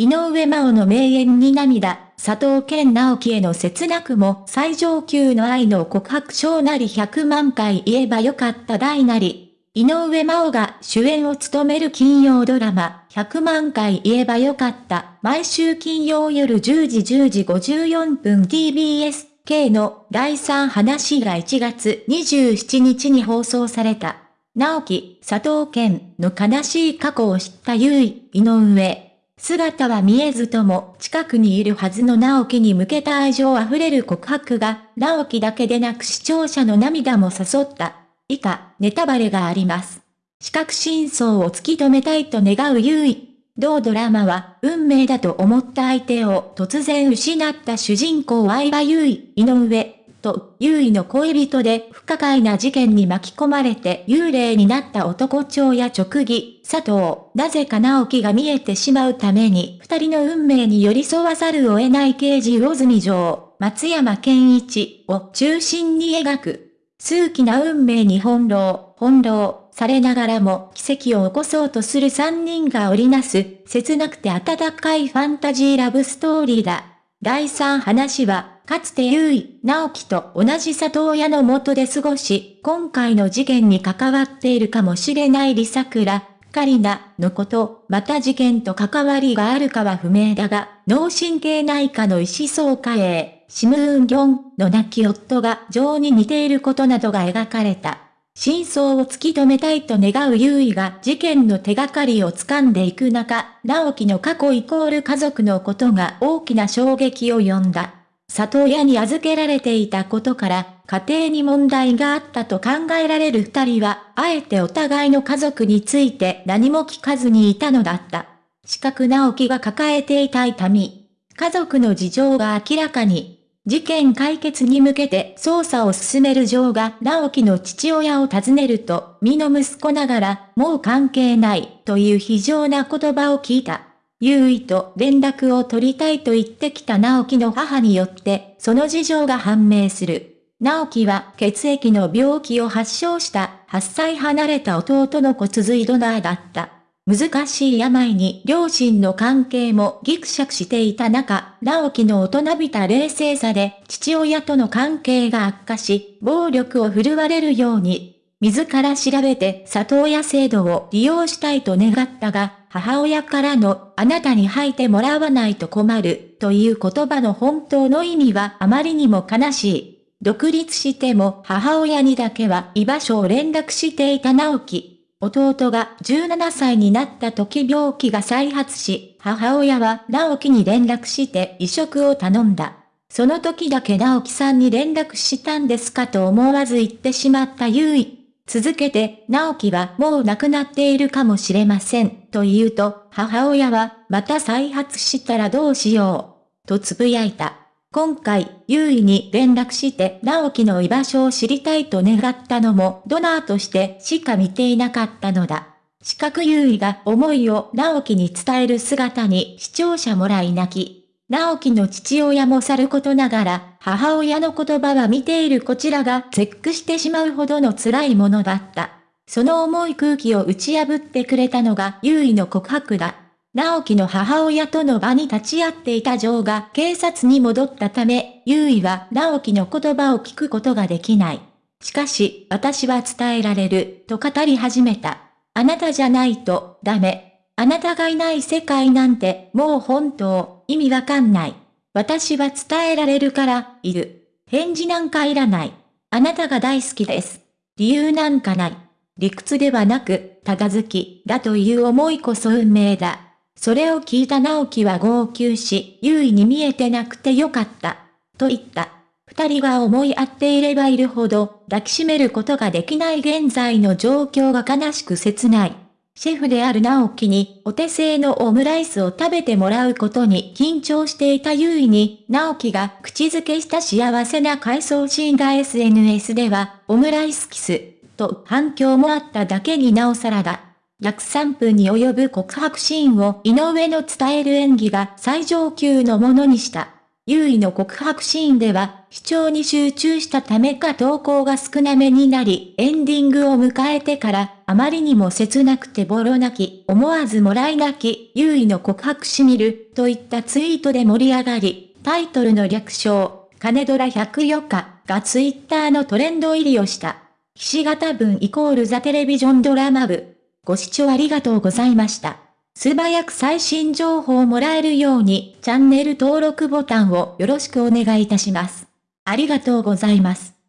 井上真央の名言に涙、佐藤健直樹への切なくも最上級の愛の告白章なり100万回言えばよかった大なり。井上真央が主演を務める金曜ドラマ、100万回言えばよかった。毎週金曜夜10時10時54分 TBS K の第3話が1月27日に放送された。直樹、佐藤健の悲しい過去を知った優位、井上。姿は見えずとも近くにいるはずの直樹に向けた愛情あふれる告白が、直樹だけでなく視聴者の涙も誘った。以下、ネタバレがあります。視覚真相を突き止めたいと願う優位。同ドラマは、運命だと思った相手を突然失った主人公相葉優位、井上、と、優位の恋人で不可解な事件に巻き込まれて幽霊になった男長や直義、佐藤、なぜか直樹が見えてしまうために二人の運命に寄り添わざるを得ない刑事魚住城、松山健一を中心に描く。数奇な運命に翻弄、翻弄されながらも奇跡を起こそうとする三人が織りなす、切なくて温かいファンタジーラブストーリーだ。第三話は、かつて優位、直樹と同じ里親の元で過ごし、今回の事件に関わっているかもしれないリサクラ、カリナのこと、また事件と関わりがあるかは不明だが、脳神経内科の医師総会へ、シムーンギョンの亡き夫が情に似ていることなどが描かれた。真相を突き止めたいと願う優位が事件の手がかりを掴んでいく中、直樹の過去イコール家族のことが大きな衝撃を呼んだ。里親に預けられていたことから、家庭に問題があったと考えられる二人は、あえてお互いの家族について何も聞かずにいたのだった。四角直樹が抱えていた痛み。家族の事情が明らかに。事件解決に向けて捜査を進める城が直樹の父親を訪ねると、身の息子ながら、もう関係ない、という非常な言葉を聞いた。優位と連絡を取りたいと言ってきた直樹の母によって、その事情が判明する。直樹は血液の病気を発症した8歳離れた弟の骨髄ドナーだった。難しい病に両親の関係もギクシャクしていた中、直樹の大人びた冷静さで父親との関係が悪化し、暴力を振るわれるように自ら調べて里親制度を利用したいと願ったが、母親からのあなたに吐いてもらわないと困るという言葉の本当の意味はあまりにも悲しい。独立しても母親にだけは居場所を連絡していた直樹。弟が17歳になった時病気が再発し、母親は直樹に連絡して移植を頼んだ。その時だけ直樹さんに連絡したんですかと思わず言ってしまった優位。続けて、直樹はもう亡くなっているかもしれません、と言うと、母親は、また再発したらどうしよう、とつぶやいた。今回、優位に連絡して直樹の居場所を知りたいと願ったのもドナーとしてしか見ていなかったのだ。四角優位が思いを直樹に伝える姿に視聴者もらい泣き。直樹の父親もさることながら、母親の言葉は見ているこちらが絶句してしまうほどの辛いものだった。その重い空気を打ち破ってくれたのが優位の告白だ。直樹の母親との場に立ち会っていた女王が警察に戻ったため、優位は直樹の言葉を聞くことができない。しかし、私は伝えられる、と語り始めた。あなたじゃないと、ダメ。あなたがいない世界なんて、もう本当、意味わかんない。私は伝えられるから、いる。返事なんかいらない。あなたが大好きです。理由なんかない。理屈ではなく、たが好き、だという思いこそ運命だ。それを聞いた直樹は号泣し、優位に見えてなくてよかった。と言った。二人が思い合っていればいるほど、抱きしめることができない現在の状況が悲しく切ない。シェフである直樹にお手製のオムライスを食べてもらうことに緊張していた優位に、直樹が口づけした幸せな回想シーンが SNS では、オムライスキス、と反響もあっただけになおさらだ。約3分に及ぶ告白シーンを井上の伝える演技が最上級のものにした。優位の告白シーンでは、視聴に集中したためか投稿が少なめになり、エンディングを迎えてから、あまりにも切なくてボロ泣き、思わずもらい泣き、優位の告白しみる、といったツイートで盛り上がり、タイトルの略称、金ドラ104日がツイッターのトレンド入りをした。岸形文イコールザテレビジョンドラマ部。ご視聴ありがとうございました。素早く最新情報をもらえるように、チャンネル登録ボタンをよろしくお願いいたします。ありがとうございます。